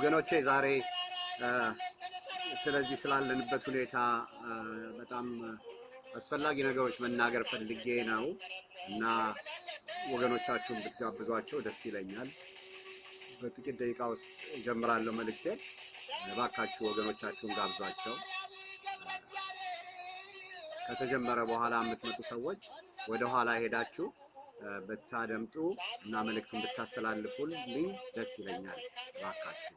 ወገኖቼ ዛሬ ስለዚህ ስላለንበት ሁኔታ በጣም አስፈላጊ ነገሮች መናገር ፈልጌ ነው እና ወገኖቻችሁን ብትጋብዟቸው ደስ ይለኛል። በጥቂት ደቂቃ ውስጥ እጀምራለሁ መልእክቴን። እባካችሁ ወገኖቻችሁን ጋብዟቸው። ከተጀመረ በኋላ የምትመጡ ሰዎች ወደ ኋላ ሄዳችሁ ብታደምጡ እና መልእክቱን ብታስተላልፉልኝ ደስ ይለኛል። እባካችሁ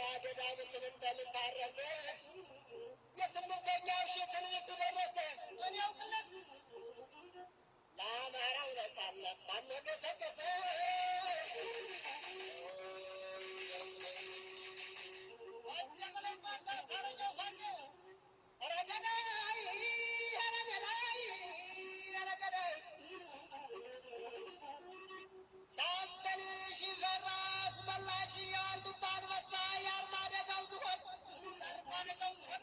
ዋልባ ገዳ ምስል እንደምን ታረሰ የስምንተኛው ሺህ ትንቢቱ ደረሰ ያውቅለት ለአማራው ነጻነት ማን ገሰገሰ ሻምበል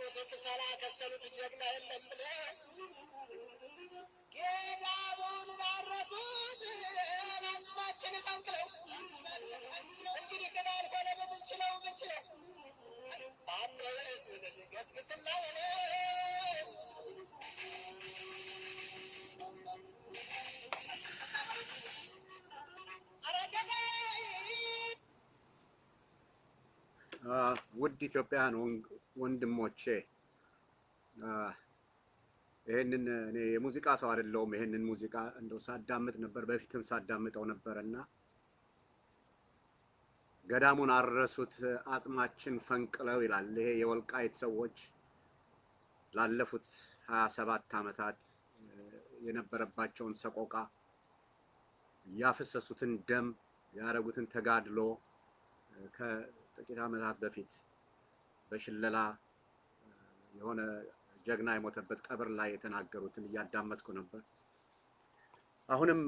እንጨቱን የቆረጡት ክሰላ ከሰሉት ጀግና የለም ብለው ገዳሙን ላረሱት አጽማችን ፈንቅለው እንግዲህ ግን አልሆነ ምንችለው ምንችለው? ህዝብ ገስግስና የለ ውድ ኢትዮጵያውያን ወንድሞቼ ይህንን እኔ የሙዚቃ ሰው አይደለሁም። ይህንን ሙዚቃ እንደው ሳዳምጥ ነበር፣ በፊትም ሳዳምጠው ነበር እና ገዳሙን አረሱት አጽማችን ፈንቅለው ይላል። ይሄ የወልቃይት ሰዎች ላለፉት ሀያ ሰባት ዓመታት የነበረባቸውን ሰቆቃ ያፈሰሱትን ደም ያደረጉትን ተጋድሎ ከጥቂት ዓመታት በፊት በሽለላ የሆነ ጀግና የሞተበት ቀብር ላይ የተናገሩትን እያዳመጥኩ ነበር። አሁንም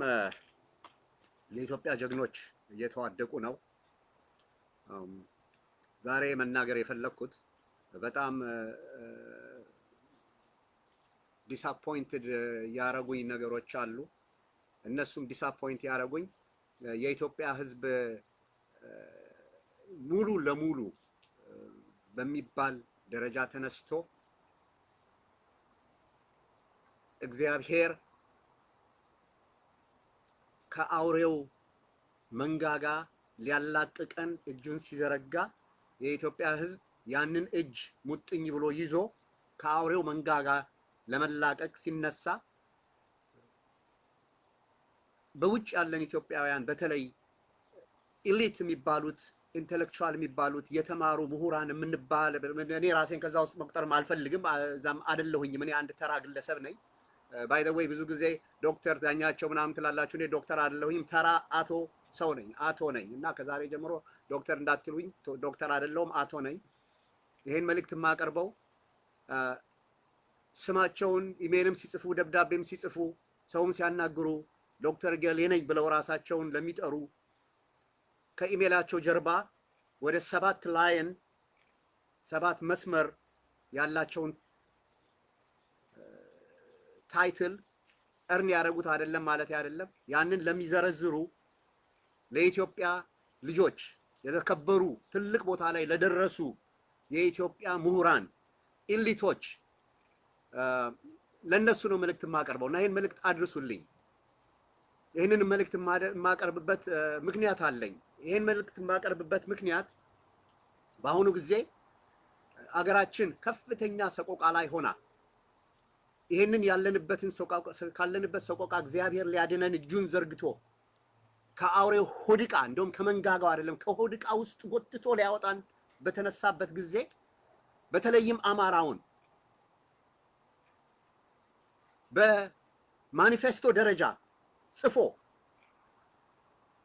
የኢትዮጵያ ጀግኖች እየተዋደቁ ነው። ዛሬ መናገር የፈለግኩት በጣም disappointed ያረጉኝ ነገሮች አሉ። እነሱም disappoint ያረጉኝ የኢትዮጵያ ሕዝብ ሙሉ ለሙሉ በሚባል ደረጃ ተነስቶ እግዚአብሔር ከአውሬው መንጋጋ ሊያላቅቀን እጁን ሲዘረጋ የኢትዮጵያ ሕዝብ ያንን እጅ ሙጥኝ ብሎ ይዞ ከአውሬው መንጋጋ ለመላቀቅ ሲነሳ በውጭ ያለን ኢትዮጵያውያን በተለይ elite የሚባሉት intellectual የሚባሉት የተማሩ ምሁራን የምንባል እኔ ራሴን ከዛ ውስጥ መቁጠርም አልፈልግም፣ እዛም አይደለሁኝም። እኔ አንድ ተራ ግለሰብ ነኝ። by way ብዙ ጊዜ ዶክተር ዳኛቸው ምናምን ትላላችሁ። እኔ ዶክተር አይደለሁኝም፣ ተራ አቶ ሰው ነኝ፣ አቶ ነኝ እና ከዛሬ ጀምሮ ዶክተር እንዳትሉኝ፣ ዶክተር አይደለሁም፣ አቶ ነኝ። ይሄን መልእክት የማቀርበው ስማቸውን ኢሜልም ሲጽፉ ደብዳቤም ሲጽፉ ሰውም ሲያናግሩ ዶክተር ገሌ ነኝ ብለው ራሳቸውን ለሚጠሩ ከኢሜላቸው ጀርባ ወደ ሰባት line ሰባት መስመር ያላቸውን title earn ያደረጉት አይደለም ማለት አይደለም። ያንን ለሚዘረዝሩ ለኢትዮጵያ ልጆች የተከበሩ ትልቅ ቦታ ላይ ለደረሱ የኢትዮጵያ ምሁራን ኢሊቶች ለእነሱ ነው መልእክት የማቀርበው እና ይህን መልእክት አድርሱልኝ። ይህንን መልእክት የማቀርብበት ምክንያት አለኝ። ይህን መልእክት የማቀርብበት ምክንያት በአሁኑ ጊዜ አገራችን ከፍተኛ ሰቆቃ ላይ ሆና ይህንን ያለንበትን ካለንበት ሰቆቃ እግዚአብሔር ሊያድነን እጁን ዘርግቶ ከአውሬው ሆድቃ እንደውም ከመንጋጋው አይደለም ከሆድቃ ውስጥ ጎትቶ ሊያወጣን በተነሳበት ጊዜ በተለይም አማራውን በማኒፌስቶ ደረጃ ጽፎ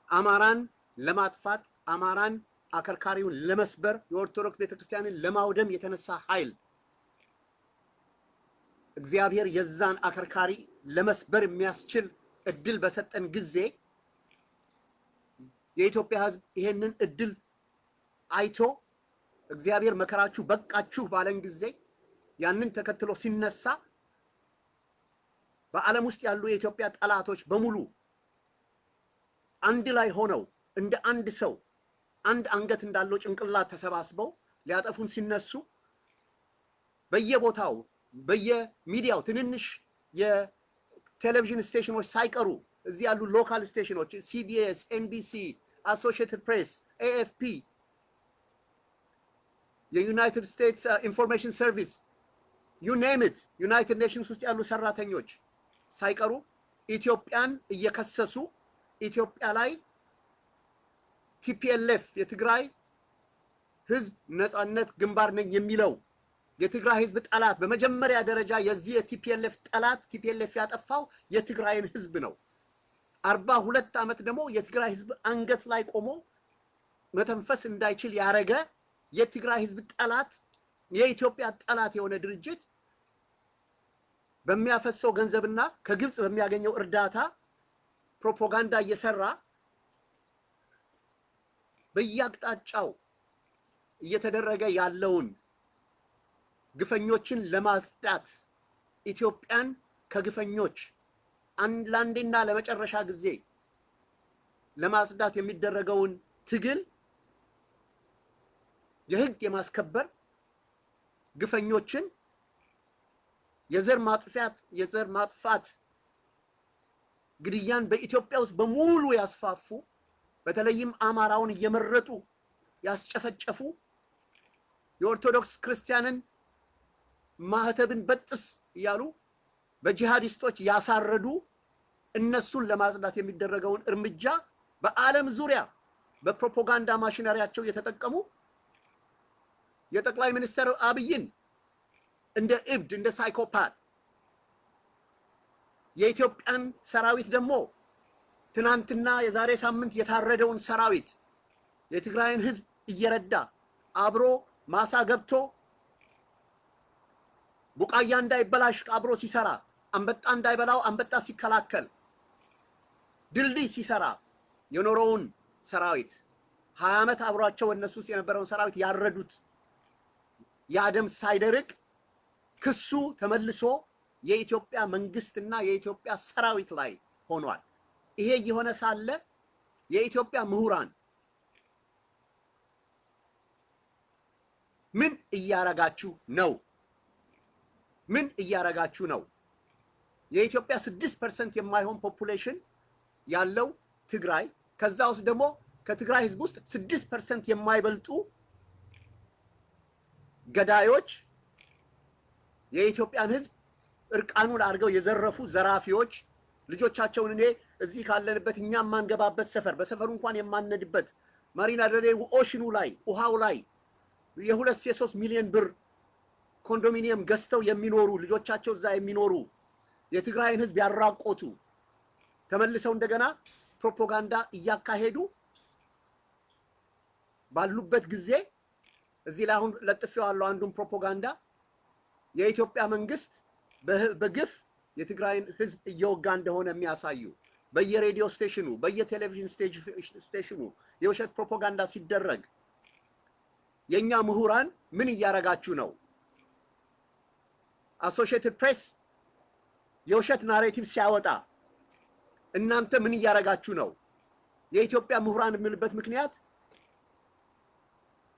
አማራን ለማጥፋት አማራን አከርካሪውን ለመስበር የኦርቶዶክስ ቤተክርስቲያንን ለማውደም የተነሳ ኃይል። እግዚአብሔር የዛን አከርካሪ ለመስበር የሚያስችል እድል በሰጠን ጊዜ የኢትዮጵያ ሕዝብ ይሄንን እድል አይቶ እግዚአብሔር መከራችሁ በቃችሁ ባለን ጊዜ ያንን ተከትሎ ሲነሳ በዓለም ውስጥ ያሉ የኢትዮጵያ ጠላቶች በሙሉ አንድ ላይ ሆነው እንደ አንድ ሰው አንድ አንገት እንዳለው ጭንቅላት ተሰባስበው ሊያጠፉን ሲነሱ በየቦታው በየሚዲያው ትንንሽ የቴሌቪዥን station ኖች ሳይቀሩ እዚህ ያሉ local station ኖች CBS፣ NBC፣ Associated Press፣ AFP፣ የ United States Information Service you name it United Nations ውስጥ ያሉ ሰራተኞች ሳይቀሩ ኢትዮጵያን እየከሰሱ ኢትዮጵያ ላይ TPLF የትግራይ ህዝብ ነፃነት ግንባር ነኝ የሚለው የትግራይ ህዝብ ጠላት በመጀመሪያ ደረጃ የዚህ የ TPLF ጠላት TPLF ያጠፋው የትግራይን ህዝብ ነው። አርባ ሁለት ዓመት ደግሞ የትግራይ ህዝብ አንገት ላይ ቆሞ መተንፈስ እንዳይችል ያረገ የትግራይ ህዝብ ጠላት የኢትዮጵያ ጠላት የሆነ ድርጅት በሚያፈሰው ገንዘብና ከግብፅ በሚያገኘው እርዳታ ፕሮፓጋንዳ እየሰራ በየአቅጣጫው እየተደረገ ያለውን ግፈኞችን ለማጽዳት ኢትዮጵያን ከግፈኞች አንድ ለአንዴና ለመጨረሻ ጊዜ ለማጽዳት የሚደረገውን ትግል የህግ የማስከበር ግፈኞችን የዘር ማጥፋት የዘር ማጥፋት ግድያን በኢትዮጵያ ውስጥ በሙሉ ያስፋፉ በተለይም አማራውን እየመረጡ ያስጨፈጨፉ የኦርቶዶክስ ክርስቲያንን ማህተብን በጥስ እያሉ በጂሃዲስቶች ያሳረዱ እነሱን ለማጽዳት የሚደረገውን እርምጃ በዓለም ዙሪያ በፕሮፓጋንዳ ማሽነሪያቸው እየተጠቀሙ የጠቅላይ ሚኒስትር አብይን እንደ እብድ እንደ ሳይኮፓት የኢትዮጵያን ሰራዊት ደግሞ ትናንትና የዛሬ ሳምንት የታረደውን ሰራዊት የትግራይን ህዝብ እየረዳ አብሮ ማሳ ገብቶ ቡቃያ እንዳይበላሽ አብሮ ሲሰራ አንበጣ እንዳይበላው አንበጣ ሲከላከል ድልድይ ሲሰራ የኖረውን ሰራዊት ሀያ ዓመት አብሯቸው እነሱ ውስጥ የነበረውን ሰራዊት ያረዱት የእነሱ ደም ሳይደርቅ ክሱ ተመልሶ የኢትዮጵያ መንግስትና የኢትዮጵያ ሰራዊት ላይ ሆኗል። ይሄ እየሆነ ሳለ የኢትዮጵያ ምሁራን ምን እያረጋችሁ ነው? ምን እያረጋችሁ ነው? የኢትዮጵያ ስድስት percent የማይሆን population ያለው ትግራይ ከዛ ውስጥ ደግሞ ከትግራይ ህዝብ ውስጥ ስድስት percent የማይበልጡ ገዳዮች የኢትዮጵያን ህዝብ እርቃኑን አድርገው የዘረፉ ዘራፊዎች ልጆቻቸውን እኔ እዚህ ካለንበት እኛ የማንገባበት ሰፈር በሰፈሩ እንኳን የማንነድበት ማሪና ደሬ ocean ኡ ላይ ውሃው ላይ የሁለት የሶስት ሚሊዮን ብር condominium ገዝተው የሚኖሩ ልጆቻቸው እዛ የሚኖሩ የትግራይን ህዝብ ያራቆቱ ተመልሰው እንደገና ፕሮፓጋንዳ እያካሄዱ ባሉበት ጊዜ እዚህ ላይ አሁን ለጥፌዋለሁ አንዱን ፕሮፓጋንዳ። የኢትዮጵያ መንግስት በግፍ የትግራይን ህዝብ እየወጋ እንደሆነ የሚያሳዩ በየሬዲዮ station ኑ በየቴሌቪዥን station ኑ የውሸት ፕሮፓጋንዳ ሲደረግ የእኛ ምሁራን ምን እያረጋችሁ ነው? አሶሺየትድ ፕሬስ የውሸት narrative ሲያወጣ እናንተ ምን እያረጋችሁ ነው? የኢትዮጵያ ምሁራን የምልበት ምክንያት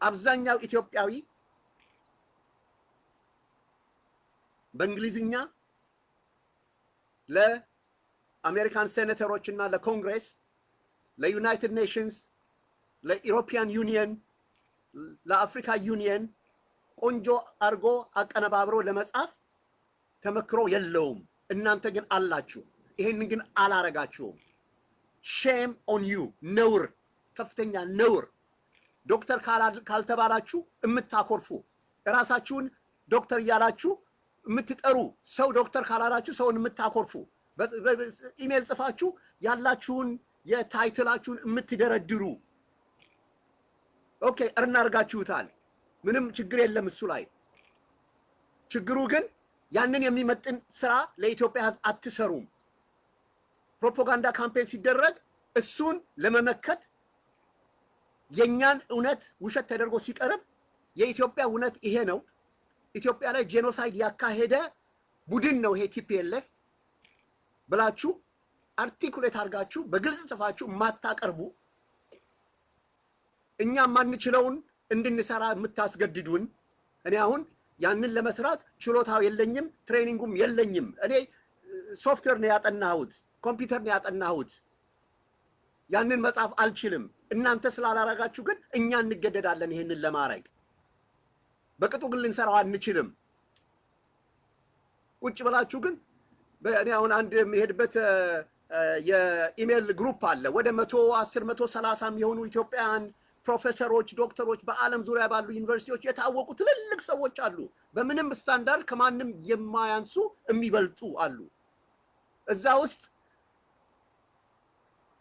አብዛኛው ኢትዮጵያዊ በእንግሊዝኛ ለአሜሪካን ሴኔተሮች እና ለኮንግሬስ፣ ለ United Nations፣ ለ European Union፣ ለአፍሪካ ዩኒየን ቆንጆ አድርጎ አቀነባብሮ ለመጻፍ ተመክሮ የለውም። እናንተ ግን አላችሁ። ይሄንን ግን አላረጋችሁም። shame on you ነውር፣ ከፍተኛ ነውር። ዶክተር ካልተባላችሁ የምታኮርፉ እራሳችሁን ዶክተር እያላችሁ የምትጠሩ ሰው ዶክተር ካላላችሁ ሰውን የምታኮርፉ ኢሜል ጽፋችሁ ያላችሁን የ title ኣችሁን የምትደረድሩ okay earn አድርጋችሁታል። ምንም ችግር የለም እሱ ላይ። ችግሩ ግን ያንን የሚመጥን ስራ ለኢትዮጵያ ሕዝብ አትሰሩም። ፕሮፓጋንዳ campaign ሲደረግ እሱን ለመመከት የእኛን እውነት ውሸት ተደርጎ ሲቀርብ የኢትዮጵያ እውነት ይሄ ነው፣ ኢትዮጵያ ላይ genocide ያካሄደ ቡድን ነው ይሄ TPLF ብላችሁ articulate አድርጋችሁ በግልጽ ጽፋችሁ የማታቀርቡ እኛ የማንችለውን እንድንሰራ የምታስገድዱን። እኔ አሁን ያንን ለመስራት ችሎታው የለኝም፣ training ኡም የለኝም። እኔ ሶፍትዌር ነው ያጠናሁት፣ ኮምፒውተር ነው ያጠናሁት። ያንን መጻፍ አልችልም። እናንተ ስላላረጋችሁ ግን እኛ እንገደዳለን ይሄንን ለማድረግ። በቅጡ ግን ልንሰራው አንችልም። ቁጭ ብላችሁ ግን እኔ አሁን አንድ የሚሄድበት የ email group አለ። ወደ መቶ አስር መቶ ሰላሳ የሚሆኑ ኢትዮጵያውያን ፕሮፌሰሮች፣ ዶክተሮች በዓለም ዙሪያ ባሉ ዩኒቨርሲቲዎች የታወቁ ትልልቅ ሰዎች አሉ። በምንም ስታንዳርድ ከማንም የማያንሱ የሚበልጡ አሉ። እዛ ውስጥ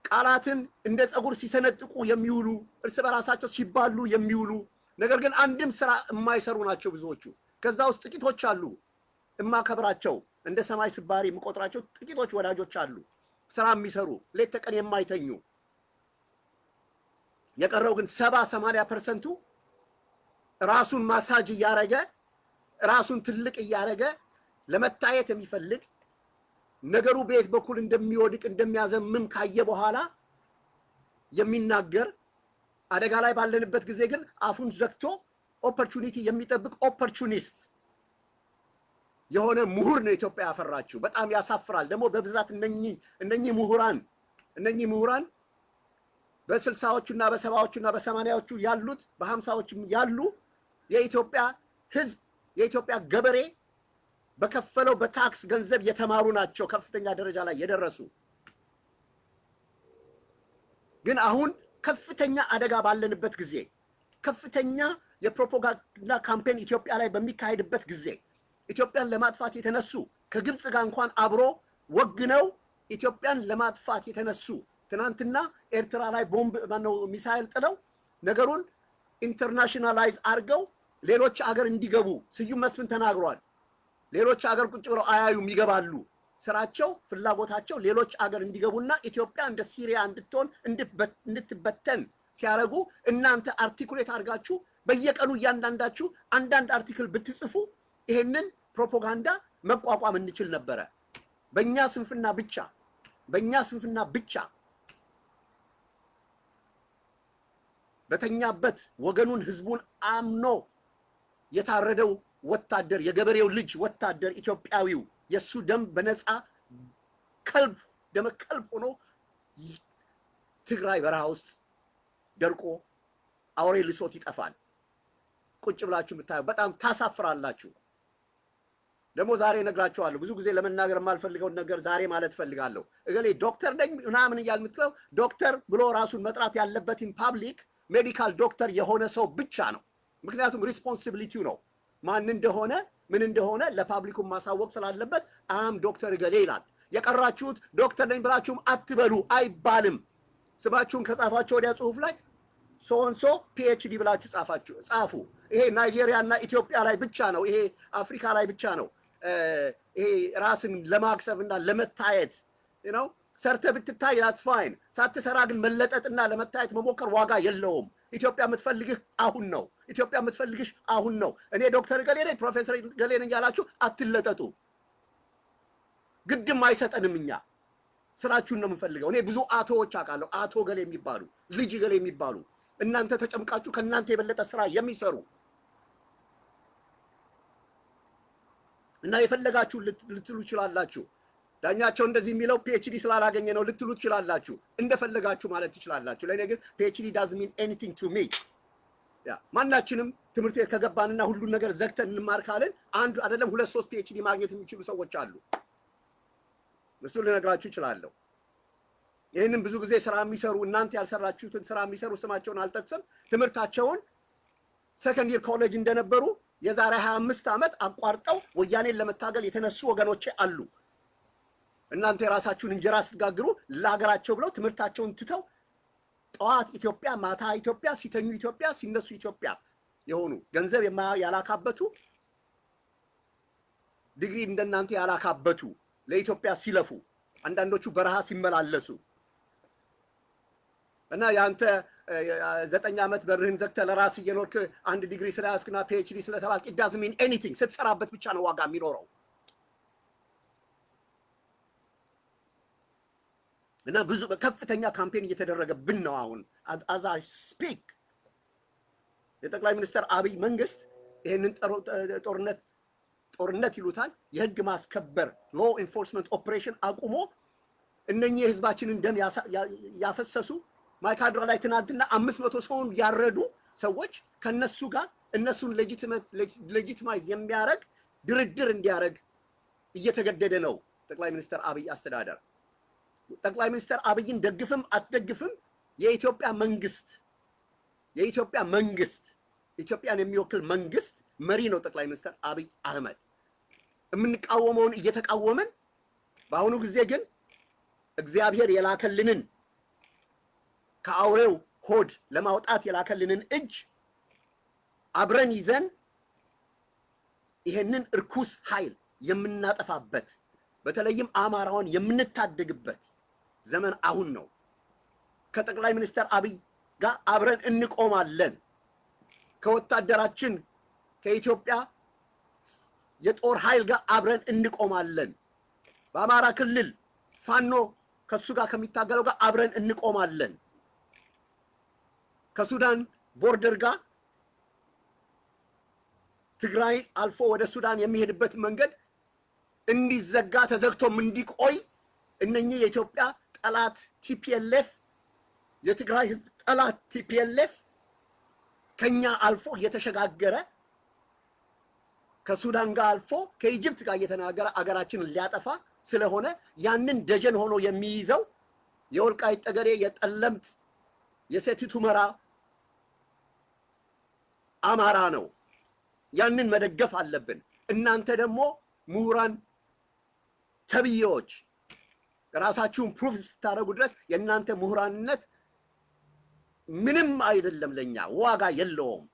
ቃላትን እንደ ፀጉር ሲሰነጥቁ የሚውሉ እርስ በራሳቸው ሲባሉ የሚውሉ ነገር ግን አንድም ስራ የማይሰሩ ናቸው ብዙዎቹ። ከዛ ውስጥ ጥቂቶች አሉ እማከብራቸው እንደ ሰማይ ስባሪ የምቆጥራቸው ጥቂቶች ወዳጆች አሉ፣ ስራ የሚሰሩ ሌት ተቀን የማይተኙ። የቀረው ግን ሰባ ሰማንያ percent ኡ ራሱን ማሳጅ እያረገ ራሱን ትልቅ እያረገ ለመታየት የሚፈልግ ነገሩ በየት በኩል እንደሚወድቅ እንደሚያዘምም ካየ በኋላ የሚናገር አደጋ ላይ ባለንበት ጊዜ ግን አፉን ዘግቶ opportunity የሚጠብቅ opportunist የሆነ ምሁር ነው ኢትዮጵያ ያፈራችው። በጣም ያሳፍራል። ደግሞ በብዛት እነኚህ ምሁራን እነኚህ ምሁራን በስልሳዎቹና በሰባዎቹና በሰማንያዎቹ ያሉት በሀምሳዎቹም ያሉ የኢትዮጵያ ሕዝብ የኢትዮጵያ ገበሬ በከፈለው በታክስ ገንዘብ የተማሩ ናቸው ከፍተኛ ደረጃ ላይ የደረሱ። ግን አሁን ከፍተኛ አደጋ ባለንበት ጊዜ ከፍተኛ የፕሮፓጋንዳ campaign ኢትዮጵያ ላይ በሚካሄድበት ጊዜ ኢትዮጵያን ለማጥፋት የተነሱ ከግብፅ ጋር እንኳን አብሮ ወግነው ኢትዮጵያን ለማጥፋት የተነሱ ትናንትና ኤርትራ ላይ ቦምብ ማነው ሚሳይል ጥለው ነገሩን internationalize አድርገው ሌሎች አገር እንዲገቡ ስዩም መስፍን ተናግሯል። ሌሎች አገር ቁጭ ብለው አያዩም፣ ይገባሉ። ስራቸው ፍላጎታቸው ሌሎች አገር እንዲገቡና ኢትዮጵያ እንደ ሲሪያ እንድትሆን እንድትበተን ሲያደርጉ እናንተ አርቲኩሌት አድርጋችሁ በየቀኑ እያንዳንዳችሁ አንዳንድ አርቲክል ብትጽፉ ይሄንን ፕሮፓጋንዳ መቋቋም እንችል ነበረ። በእኛ ስንፍና ብቻ በእኛ ስንፍና ብቻ በተኛበት ወገኑን ህዝቡን አምኖ የታረደው ወታደር የገበሬው ልጅ ወታደር ኢትዮጵያዊው የእሱ ደም በነፃ ከልብ ደመ ከልብ ሆኖ ትግራይ በረሃ ውስጥ ደርቆ አውሬ ልሶት ይጠፋል። ቁጭ ብላችሁ የምታዩ በጣም ታሳፍራላችሁ። ደግሞ ዛሬ እነግራችኋለሁ። ብዙ ጊዜ ለመናገር የማልፈልገውን ነገር ዛሬ ማለት እፈልጋለሁ። እገሌ ዶክተር ነኝ ምናምን እያል የምትለው ዶክተር ብሎ ራሱን መጥራት ያለበትን ፓብሊክ medical doctor የሆነ ሰው ብቻ ነው። ምክንያቱም responsibility ው ነው ማን እንደሆነ ምን እንደሆነ ለ public ኡን ማሳወቅ ስላለበት I'm doctor እገሌ ይላል። የቀራችሁት ዶክተር ነኝ ብላችሁም አትበሉ አይባልም። ስማችሁን ከጻፋችሁ ወዲያ ጽሁፍ ላይ so and so PhD ብላችሁ ጻፋችሁ ጻፉ። ይሄ ናይጄሪያ እና ኢትዮጵያ ላይ ብቻ ነው። ይሄ አፍሪካ ላይ ብቻ ነው። ይሄ ራስን ለማካበድ እና ለመታየት ነው። ሰርተህ ብትታይ that's fine። ሳትሰራ ግን መለጠጥና ለመታየት መሞከር ዋጋ የለውም። ኢትዮጵያ የምትፈልግህ አሁን ነው። ኢትዮጵያ የምትፈልግሽ አሁን ነው። እኔ ዶክተር እገሌ ነኝ ፕሮፌሰር ገሌ ነኝ ያላችሁ አትለጠጡ። ግድም አይሰጠንም። እኛ ስራችሁን ነው የምንፈልገው። እኔ ብዙ አቶዎች አውቃለሁ። አቶ እገሌ የሚባሉ ልጅ እገሌ የሚባሉ እናንተ ተጨምቃችሁ ከእናንተ የበለጠ ስራ የሚሰሩ እና የፈለጋችሁ ልትሉ ትችላላችሁ። ዳኛቸው እንደዚህ የሚለው PhD ስላላገኘ ነው ልትሉ ትችላላችሁ። እንደፈለጋችሁ ማለት ትችላላችሁ። ለእኔ ግን PhD doesn't mean anything to me። ማናችንም ትምህርት ቤት ከገባንና ሁሉን ነገር ዘግተን እንማር ካልን አንዱ አይደለም ሁለት ሶስት PhD ማግኘት የሚችሉ ሰዎች አሉ። እሱን ልነግራችሁ እችላለሁ። ይህንን ብዙ ጊዜ ስራ የሚሰሩ እናንተ ያልሰራችሁትን ስራ የሚሰሩ ስማቸውን አልጠቅስም። ትምህርታቸውን ሰከንድ ኮሌጅ እንደነበሩ የዛሬ 25 ዓመት አቋርጠው ወያኔን ለመታገል የተነሱ ወገኖቼ አሉ። እናንተ የራሳችሁን እንጀራ ስትጋግሩ ለሀገራቸው ብለው ትምህርታቸውን ትተው ጠዋት ኢትዮጵያ፣ ማታ ኢትዮጵያ፣ ሲተኙ ኢትዮጵያ፣ ሲነሱ ኢትዮጵያ የሆኑ ገንዘብ ያላካበቱ ዲግሪ እንደናንተ ያላካበቱ ለኢትዮጵያ ሲለፉ አንዳንዶቹ በረሃ ሲመላለሱ እና የአንተ ዘጠኝ ዓመት በርህን ዘግተህ ለራስ እየኖርክ አንድ ዲግሪ ስለያዝክና PhD ስለተባልክ it anything። ስትሰራበት ብቻ ነው ዋጋ የሚኖረው። እና ብዙ ከፍተኛ campaign እየተደረገብን ነው አሁን as I speak የጠቅላይ ሚኒስትር አብይ መንግስት ይህንን ጦርነት ጦርነት ይሉታል የህግ ማስከበር law enforcement operation አቁሞ እነኚህ የህዝባችንን ደም ያፈሰሱ ማይካድራ ላይ ትናንትና አምስት መቶ ሰውን ያረዱ ሰዎች ከነሱ ጋር እነሱን legitimize የሚያደርግ ድርድር እንዲያደርግ እየተገደደ ነው ጠቅላይ ሚኒስትር አብይ አስተዳደር። ጠቅላይ ሚኒስትር አብይን ደግፍም አትደግፍም የኢትዮጵያ መንግስት የኢትዮጵያ መንግስት ኢትዮጵያን የሚወክል መንግስት መሪ ነው ጠቅላይ ሚኒስትር አብይ አህመድ። የምንቃወመውን እየተቃወምን በአሁኑ ጊዜ ግን እግዚአብሔር የላከልንን ከአውሬው ሆድ ለማውጣት የላከልንን እጅ አብረን ይዘን ይሄንን እርኩስ ኃይል የምናጠፋበት በተለይም አማራውን የምንታደግበት ዘመን አሁን ነው። ከጠቅላይ ሚኒስትር አብይ ጋር አብረን እንቆማለን። ከወታደራችን ከኢትዮጵያ የጦር ኃይል ጋር አብረን እንቆማለን። በአማራ ክልል ፋኖ ከሱ ጋር ከሚታገለው ጋር አብረን እንቆማለን። ከሱዳን border ጋር ትግራይ አልፎ ወደ ሱዳን የሚሄድበት መንገድ እንዲዘጋ ተዘግቶም እንዲቆይ እነኚህ የኢትዮጵያ ጠላት TPLF የትግራይ ህዝብ ጠላት TPLF ከኛ አልፎ እየተሸጋገረ ከሱዳን ጋር አልፎ ከ Egypt ጋር እየተናገረ አገራችንን ሊያጠፋ ስለሆነ ያንን ደጀን ሆኖ የሚይዘው የወልቃይት ጠገዴ፣ የጠለምት፣ የሰቲት ሁመራ አማራ ነው። ያንን መደገፍ አለብን። እናንተ ደግሞ ምሁራን ተብዬዎች ራሳችሁን proof ስታደርጉ ድረስ የእናንተ ምሁራንነት ምንም አይደለም፣ ለኛ ዋጋ የለውም።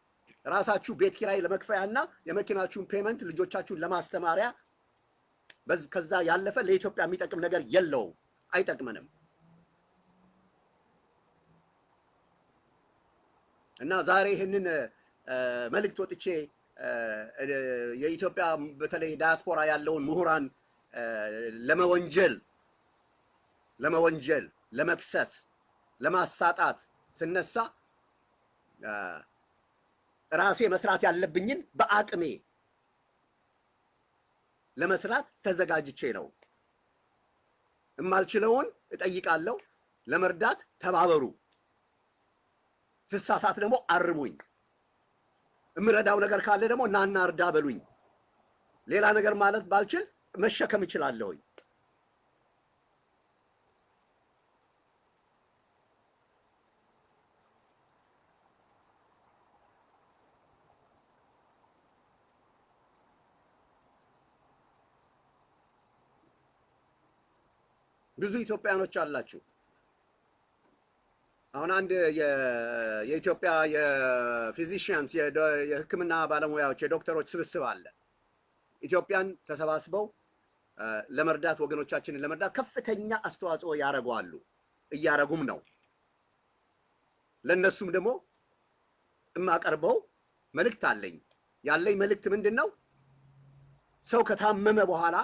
ራሳችሁ ቤት ኪራይ ለመክፈያና የመኪናችሁን payment ልጆቻችሁን ለማስተማሪያ ከዛ ያለፈ ለኢትዮጵያ የሚጠቅም ነገር የለውም፣ አይጠቅመንም። እና ዛሬ ይህንን መልእክት ወጥቼ የኢትዮጵያ በተለይ ዳያስፖራ ያለውን ምሁራን ለመወንጀል ለመወንጀል ለመክሰስ ለማሳጣት ስነሳ ራሴ መስራት ያለብኝን በአቅሜ ለመስራት ተዘጋጅቼ ነው። የማልችለውን እጠይቃለሁ። ለመርዳት ተባበሩ። ስሳሳት ደግሞ አርሙኝ። የምረዳው ነገር ካለ ደግሞ ናና እርዳ በሉኝ። ሌላ ነገር ማለት ባልችል መሸከም እችላለሁኝ። ብዙ ኢትዮጵያኖች አላችሁ። አሁን አንድ የኢትዮጵያ የፊዚሽያንስ የሕክምና ባለሙያዎች የዶክተሮች ስብስብ አለ። ኢትዮጵያን ተሰባስበው ለመርዳት ወገኖቻችንን ለመርዳት ከፍተኛ አስተዋጽኦ ያደርገዋሉ፣ እያረጉም ነው። ለእነሱም ደግሞ የማቀርበው መልእክት አለኝ። ያለኝ መልእክት ምንድን ነው? ሰው ከታመመ በኋላ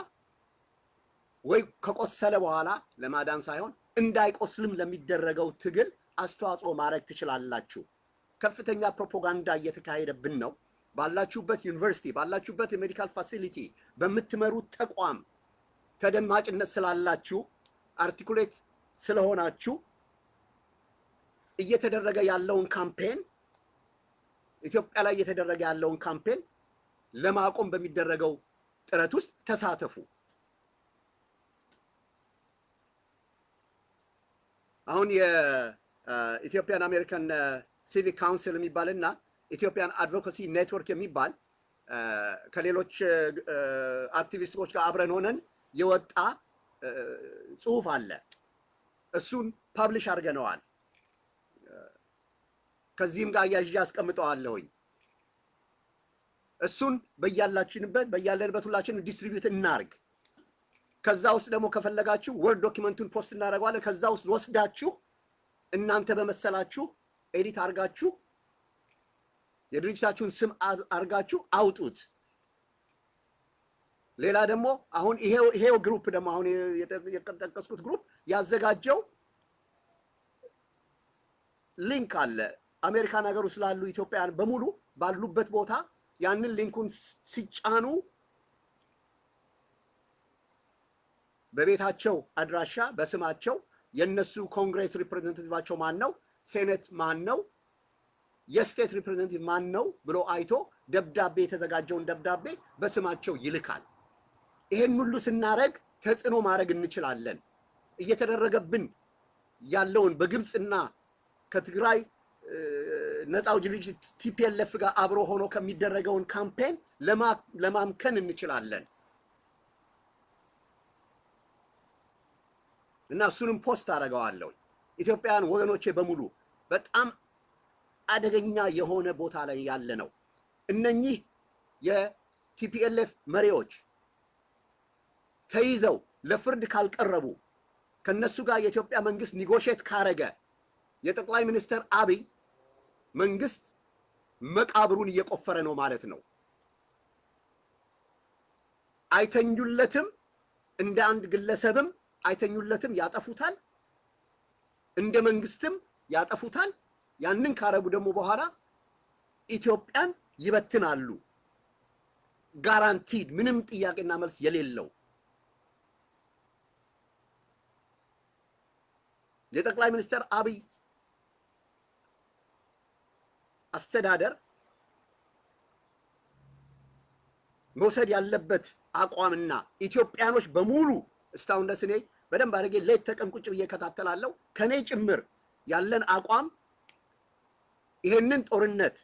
ወይ ከቆሰለ በኋላ ለማዳን ሳይሆን እንዳይቆስልም ለሚደረገው ትግል አስተዋጽኦ ማድረግ ትችላላችሁ። ከፍተኛ ፕሮፓጋንዳ እየተካሄደብን ነው። ባላችሁበት ዩኒቨርሲቲ፣ ባላችሁበት የ medical facility፣ በምትመሩት ተቋም ተደማጭነት ስላላችሁ articulate ስለሆናችሁ እየተደረገ ያለውን campaign ኢትዮጵያ ላይ እየተደረገ ያለውን campaign ለማቆም በሚደረገው ጥረት ውስጥ ተሳተፉ። አሁን የ Ethiopian American Civic Council የሚባል እና Ethiopian Advocacy Network የሚባል ከሌሎች አክቲቪስቶች ጋር አብረን ሆነን የወጣ ጽሁፍ አለ። እሱን publish አድርገነዋል። ከዚህም ጋር አያይዤ አስቀምጠዋለሁኝ። እሱን በያላችንበት በያለንበት ሁላችን distribute እናርግ። ከዛ ውስጥ ደግሞ ከፈለጋችሁ Word document ኡን post እናደርገዋለን። ከዛ ውስጥ ወስዳችሁ እናንተ በመሰላችሁ edit አድርጋችሁ የድርጅታችሁን ስም አድርጋችሁ አውጡት። ሌላ ደግሞ አሁን ይሄው group ደግሞ አሁን የጠቀስኩት group ያዘጋጀው link አለ። አሜሪካን ሀገር ውስጥ ላሉ ኢትዮጵያውያን በሙሉ ባሉበት ቦታ ያንን link ኡን ሲጫኑ በቤታቸው አድራሻ በስማቸው የነሱ Congress representative ኣቸው ማን ነው፣ Senate ማን ነው፣ የ state representative ማን ነው ብሎ አይቶ ደብዳቤ የተዘጋጀውን ደብዳቤ በስማቸው ይልካል። ይሄን ሁሉ ስናረግ ተጽዕኖ ማድረግ እንችላለን። እየተደረገብን ያለውን በግብፅና ከትግራይ ነፃ አውጪ ድርጅት TPLF ጋር አብሮ ሆኖ ከሚደረገውን campaign ለማምከን እንችላለን። እና እሱንም post አደርገዋለሁ። ኢትዮጵያውያን ወገኖቼ በሙሉ በጣም አደገኛ የሆነ ቦታ ላይ ያለ ነው። እነኚህ የቲፒኤልኤፍ መሪዎች ተይዘው ለፍርድ ካልቀረቡ ከነሱ ጋር የኢትዮጵያ መንግስት ኒጎሼት ካረገ የጠቅላይ ሚኒስትር አብይ መንግስት መቃብሩን እየቆፈረ ነው ማለት ነው። አይተኙለትም፣ እንደ አንድ ግለሰብም አይተኙለትም፣ ያጠፉታል። እንደ መንግስትም ያጠፉታል። ያንን ካረጉ ደግሞ በኋላ ኢትዮጵያን ይበትናሉ። ጋራንቲድ፣ ምንም ጥያቄና መልስ የሌለው የጠቅላይ ሚኒስትር አብይ አስተዳደር መውሰድ ያለበት አቋምና ኢትዮጵያኖች በሙሉ እስካሁን ድረስ እኔ በደንብ አድርጌ ሌት ተቀን ቁጭ ብዬ እከታተላለሁ። ከኔ ጭምር ያለን አቋም ይሄንን ጦርነት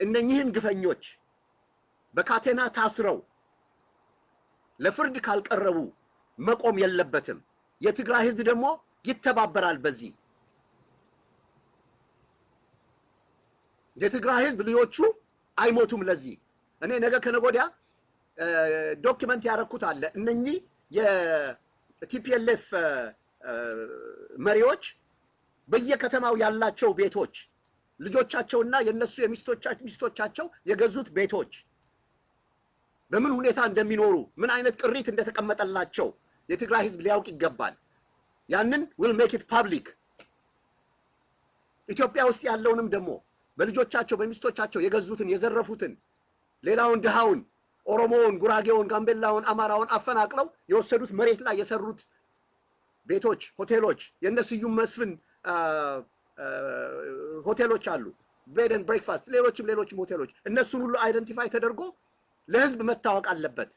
እነኚህን ግፈኞች በካቴና ታስረው ለፍርድ ካልቀረቡ መቆም የለበትም። የትግራይ ህዝብ ደግሞ ይተባበራል በዚህ የትግራይ ህዝብ ልጆቹ አይሞቱም። ለዚህ እኔ ነገ ከነገ ወዲያ document ያደረኩት አለ። እነኚህ የ TPLF መሪዎች በየከተማው ያላቸው ቤቶች ልጆቻቸውና የነሱ የሚስቶቻቸው የገዙት ቤቶች በምን ሁኔታ እንደሚኖሩ ምን አይነት ቅሪት እንደተቀመጠላቸው የትግራይ ህዝብ ሊያውቅ ይገባል። ያንን we'll make it public። ኢትዮጵያ ውስጥ ያለውንም ደግሞ በልጆቻቸው በሚስቶቻቸው የገዙትን የዘረፉትን ሌላውን ድሃውን ኦሮሞውን፣ ጉራጌውን፣ ጋምቤላውን፣ አማራውን አፈናቅለው የወሰዱት መሬት ላይ የሰሩት ቤቶች፣ ሆቴሎች የእነ ስዩም መስፍን ሆቴሎች አሉ፣ bed breakfast፣ ሌሎችም ሌሎችም ሆቴሎች እነሱን ሁሉ identify ተደርጎ ለህዝብ መታወቅ አለበት።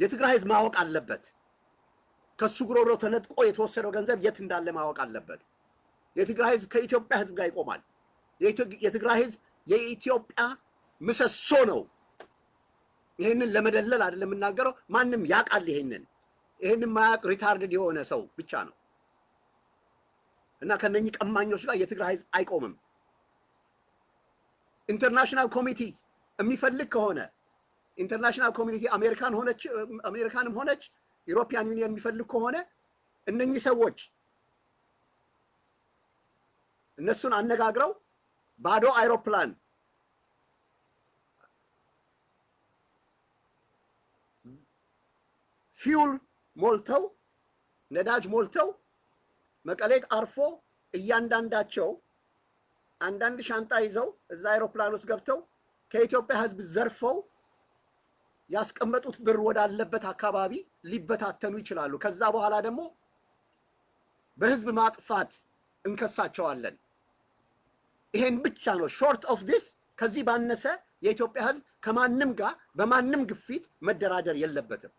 የትግራይ ህዝብ ማወቅ አለበት። ከሱ ጉሮሮ ተነጥቆ የተወሰደው ገንዘብ የት እንዳለ ማወቅ አለበት። የትግራይ ህዝብ ከኢትዮጵያ ህዝብ ጋር ይቆማል። የትግራይ ህዝብ የኢትዮጵያ ምሰሶ ነው። ይህንን ለመደለል አይደለም የምናገረው። ማንም ያውቃል። ይሄንን ይሄንን ማያውቅ retarded የሆነ ሰው ብቻ ነው እና ከነኚህ ቀማኞች ጋር የትግራይ ህዝብ አይቆምም። international community የሚፈልግ ከሆነ international community አሜሪካን ሆነች አሜሪካንም ሆነች European Union የሚፈልግ ከሆነ እነኚህ ሰዎች እነሱን አነጋግረው ባዶ አይሮፕላን fuel ሞልተው ነዳጅ ሞልተው መቀሌት አርፎ እያንዳንዳቸው አንዳንድ ሻንጣ ይዘው እዛ አይሮፕላን ውስጥ ገብተው ከኢትዮጵያ ህዝብ ዘርፈው ያስቀመጡት ብር ወዳለበት አካባቢ ሊበታተኑ ይችላሉ። ከዛ በኋላ ደግሞ በህዝብ ማጥፋት እንከሳቸዋለን። ይሄን ብቻ ነው short of this። ከዚህ ባነሰ የኢትዮጵያ ህዝብ ከማንም ጋር በማንም ግፊት መደራደር የለበትም።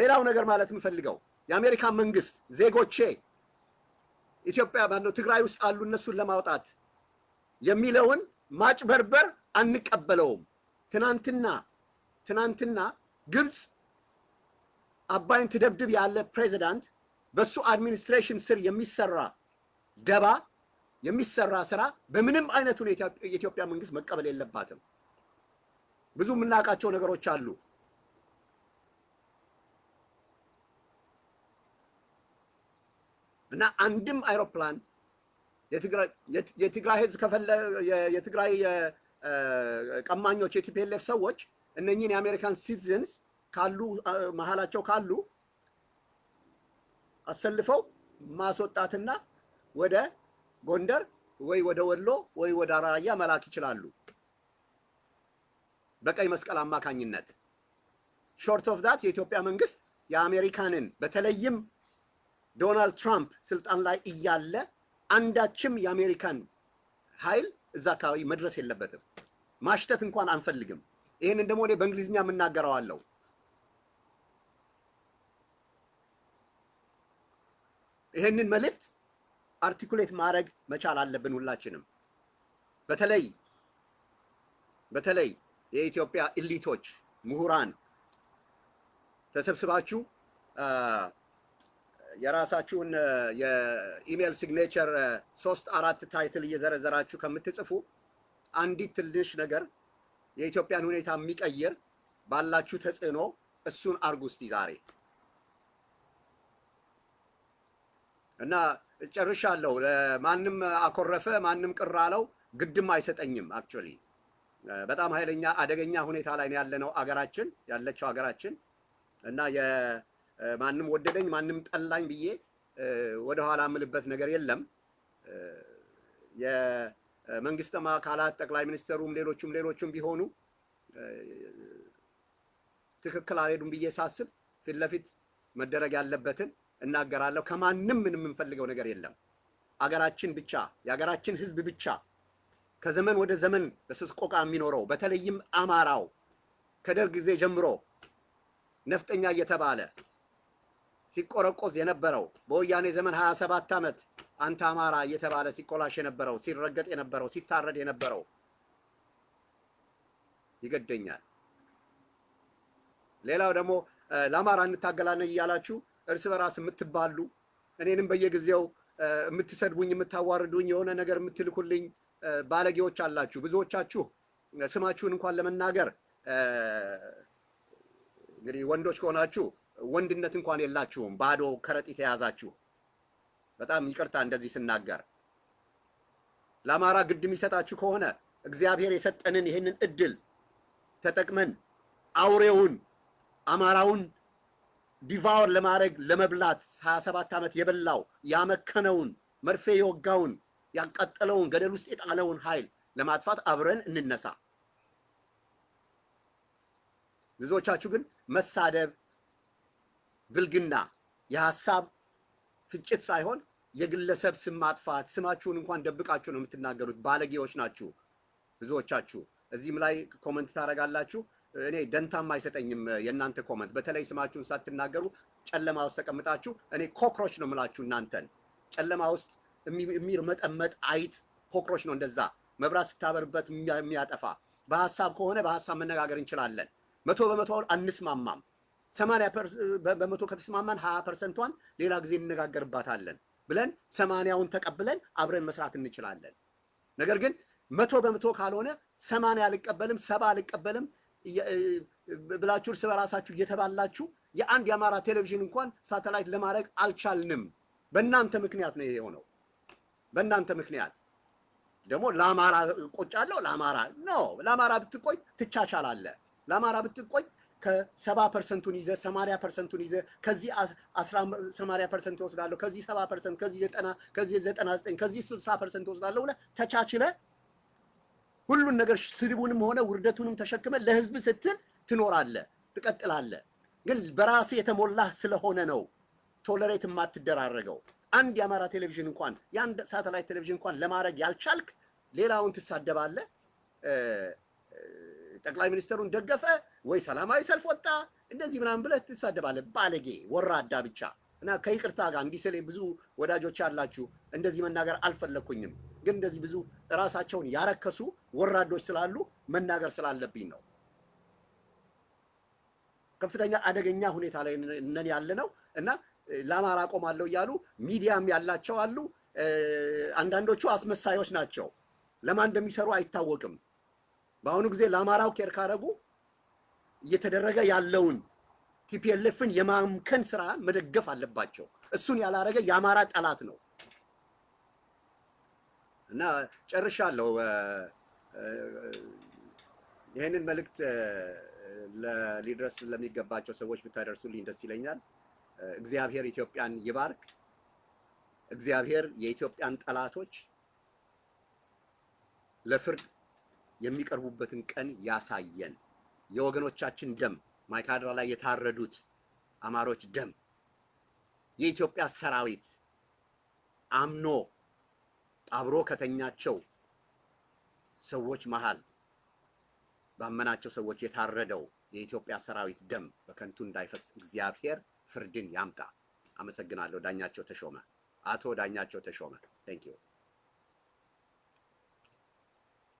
ሌላው ነገር ማለት የምፈልገው የአሜሪካ መንግስት ዜጎቼ ኢትዮጵያ ባለው ትግራይ ውስጥ አሉ እነሱን ለማውጣት የሚለውን ማጭበርበር አንቀበለውም። ትናንትና ትናንትና ግብፅ አባይን ትደብድብ ያለ ፕሬዚዳንት በሱ አድሚኒስትሬሽን ስር የሚሰራ ደባ የሚሰራ ስራ በምንም አይነት ሁኔታ የኢትዮጵያ መንግስት መቀበል የለባትም። ብዙ የምናውቃቸው ነገሮች አሉ። እና አንድም አይሮፕላን የትግራይ ህዝብ ከፈለ የትግራይ ቀማኞች የ TPLF ሰዎች እነኚህን የአሜሪካን citizens ካሉ መሀላቸው ካሉ አሰልፈው ማስወጣትና ወደ ጎንደር ወይ ወደ ወሎ ወይ ወደ ራያ መላክ ይችላሉ በቀይ መስቀል አማካኝነት። short of that የኢትዮጵያ መንግስት የአሜሪካንን በተለይም ዶናልድ ትራምፕ ስልጣን ላይ እያለ አንዳችም የአሜሪካን ኃይል እዛ አካባቢ መድረስ የለበትም። ማሽተት እንኳን አንፈልግም። ይህንን ደግሞ እኔ በእንግሊዝኛ የምናገረዋለሁ። ይህንን መልእክት አርቲኩሌት ማድረግ መቻል አለብን ሁላችንም። በተለይ በተለይ የኢትዮጵያ elite ኦች ምሁራን ተሰብስባችሁ የራሳችሁን የ email signature ሶስት አራት title እየዘረዘራችሁ ከምትጽፉ አንዲት ትንሽ ነገር የኢትዮጵያን ሁኔታ የሚቀይር ባላችሁ ተጽዕኖ እሱን አርጉ እስቲ ዛሬ እና ጨርሻለሁ። ማንም አኮረፈ፣ ማንም ቅር አለው ግድም አይሰጠኝም። actually በጣም ኃይለኛ አደገኛ ሁኔታ ላይ ነው ያለነው አገራችን ያለችው አገራችን እና ማንም ወደደኝ ማንም ጠላኝ ብዬ ወደኋላ የምልበት ነገር የለም። የመንግስት አካላት ጠቅላይ ሚኒስትሩም ሌሎቹም ሌሎቹም ቢሆኑ ትክክል አልሄዱም ብዬ ሳስብ ፊት ለፊት መደረግ ያለበትን እናገራለሁ። ከማንም ምንም የምንፈልገው ነገር የለም። አገራችን ብቻ የአገራችን ህዝብ ብቻ ከዘመን ወደ ዘመን በስስቆቃ የሚኖረው በተለይም አማራው ከደርግ ጊዜ ጀምሮ ነፍጠኛ እየተባለ ሲቆረቆዝ የነበረው በወያኔ ዘመን ሀያ ሰባት ዓመት አንተ አማራ እየተባለ ሲቆላሽ የነበረው ሲረገጥ የነበረው ሲታረድ የነበረው ይገደኛል። ሌላው ደግሞ ለአማራ እንታገላለን እያላችሁ እርስ በራስ የምትባሉ እኔንም በየጊዜው የምትሰድቡኝ የምታዋርዱኝ የሆነ ነገር የምትልኩልኝ ባለጌዎች አላችሁ። ብዙዎቻችሁ ስማችሁን እንኳን ለመናገር እንግዲህ ወንዶች ከሆናችሁ ወንድነት እንኳን የላችሁም፣ ባዶ ከረጢት የያዛችሁ። በጣም ይቅርታ እንደዚህ ስናገር። ለአማራ ግድ የሚሰጣችሁ ከሆነ እግዚአብሔር የሰጠንን ይህንን እድል ተጠቅመን አውሬውን አማራውን ዲቫወር ለማድረግ ለመብላት ሀያ ሰባት ዓመት የበላው ያመከነውን መርፌ የወጋውን ያቃጠለውን ገደል ውስጥ የጣለውን ኃይል ለማጥፋት አብረን እንነሳ። ብዙዎቻችሁ ግን መሳደብ፣ ብልግና፣ የሀሳብ ፍጭት ሳይሆን የግለሰብ ስም ማጥፋት፣ ስማችሁን እንኳን ደብቃችሁ ነው የምትናገሩት። ባለጌዎች ናችሁ ብዙዎቻችሁ። እዚህም ላይ comment ታደርጋላችሁ። እኔ ደንታም አይሰጠኝም የእናንተ comment። በተለይ ስማችሁን ሳትናገሩ ጨለማ ውስጥ ተቀምጣችሁ እኔ cockroach ነው የምላችሁ እናንተን። ጨለማ ውስጥ የሚርመጠመጥ አይጥ cockroach ነው እንደዛ መብራት ስታበርበት የሚያጠፋ። በሀሳብ ከሆነ በሀሳብ መነጋገር እንችላለን። መቶ በመቶ አንስማማም። ሰማንያ በመቶ ከተስማማን ሀያ percent ቷን ሌላ ጊዜ እንነጋገርባታለን ብለን ሰማንያውን ተቀብለን አብረን መስራት እንችላለን። ነገር ግን መቶ በመቶ ካልሆነ ሰማንያ አልቀበልም ሰባ አልቀበልም ብላችሁ እርስ በራሳችሁ እየተባላችሁ የአንድ የአማራ ቴሌቪዥን እንኳን ሳተላይት ለማድረግ አልቻልንም። በእናንተ ምክንያት ነው ይሄ የሆነው። በእናንተ ምክንያት ደግሞ ለአማራ ቆሜያለሁ። ለአማራ ነው ለአማራ ብትቆም ትቻቻላለህ። ለአማራ ብትቆም ከሰባ percent ቱን ይዘህ ሰማንያ percent ቱን ይዘህ ከዚህ ሰማንያ percent እወስዳለሁ ከዚህ ሰባ percent ከዚህ ዘጠና ከዚህ ዘጠና ዘጠኝ ከዚህ ስልሳ percent እወስዳለሁ ብለህ ተቻችለህ ሁሉን ነገር ስድቡንም ሆነ ውርደቱንም ተሸክመህ ለህዝብ ስትል ትኖራለህ፣ ትቀጥላለህ። ግን በራስህ የተሞላህ ስለሆነ ነው tolerate የማትደራረገው። አንድ የአማራ ቴሌቪዥን እንኳን የአንድ ሳተላይት ቴሌቪዥን እንኳን ለማድረግ ያልቻልክ ሌላውን ትሳደባለህ። ጠቅላይ ሚኒስትሩን ደገፈ ወይ ሰላማዊ ሰልፍ ወጣ እንደዚህ ምናምን ብለህ ትሳደባለህ። ባለጌ ወራዳ ብቻ እና ከይቅርታ ጋር እንዲህ ስል ብዙ ወዳጆች ያላችሁ እንደዚህ መናገር አልፈለግኩኝም፣ ግን እንደዚህ ብዙ ራሳቸውን ያረከሱ ወራዶች ስላሉ መናገር ስላለብኝ ነው። ከፍተኛ አደገኛ ሁኔታ ላይ ነን ያለ ነው እና ለአማራ ቆማለሁ እያሉ ሚዲያም ያላቸው አሉ። አንዳንዶቹ አስመሳዮች ናቸው። ለማን እንደሚሰሩ አይታወቅም። በአሁኑ ጊዜ ለአማራው care ካረጉ እየተደረገ ያለውን TPLF ን የማምከን ስራ መደገፍ አለባቸው። እሱን ያላረገ የአማራ ጠላት ነው እና ጨርሻለሁ። ይህንን መልእክት ሊደርስ ለሚገባቸው ሰዎች ብታደርሱልኝ ደስ ይለኛል። እግዚአብሔር ኢትዮጵያን ይባርክ። እግዚአብሔር የኢትዮጵያን ጠላቶች ለፍርድ የሚቀርቡበትን ቀን ያሳየን። የወገኖቻችን ደም ማይካድራ ላይ የታረዱት አማሮች ደም የኢትዮጵያ ሰራዊት አምኖ አብሮ ከተኛቸው ሰዎች መሃል ባመናቸው ሰዎች የታረደው የኢትዮጵያ ሰራዊት ደም በከንቱ እንዳይፈስ እግዚአብሔር ፍርድን ያምጣ። አመሰግናለሁ። ዳኛቸው ተሾመ፣ አቶ ዳኛቸው ተሾመ። thank